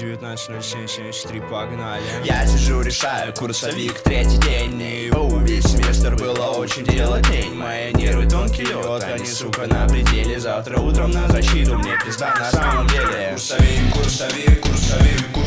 19.07.73, погнали. Я сижу, решаю курсовик, третий день И о, весь семестр было очень дело тень Мои нервы тонкий лед, они, сука, на пределе. Завтра утром на защиту, мне пизда. На самом деле Курсовик, курсовик, курсовик, курсовик,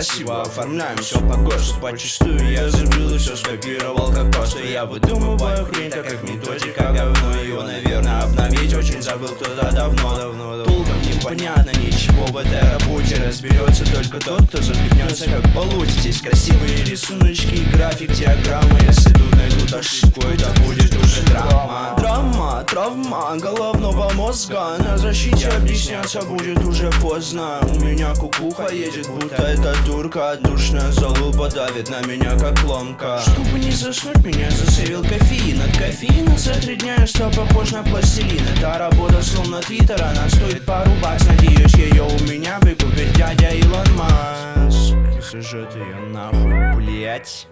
красиво, оформляем все по ГОСТу Почистую. Я забыл и все скопировал как просто Я выдумываю. Хрень, так как методика говно. Ее, наверное, обновить очень забыл кто-то давно, давно, давно. Толком непонятно ничего в этой работе. Разберется только тот, кто запихнется как получит Здесь красивые рисуночки, график, диаграммы. Если тут найдут ошибку, это будет уже драма. Драма, травма головного мозга На защите объясняться будет уже поздно. У меня кукуха едет, будто эта турка Душная залупа давит на меня как ломка. Чтобы не заснуть, меня засейвил кофеин. От кофеина за три дня я стал похож на пластилин. Эта работа словно твиттер, она стоит пару бакс Надеюсь, ее у меня выкупит дядя Илон Маск. И сожжет ее нахуй, блять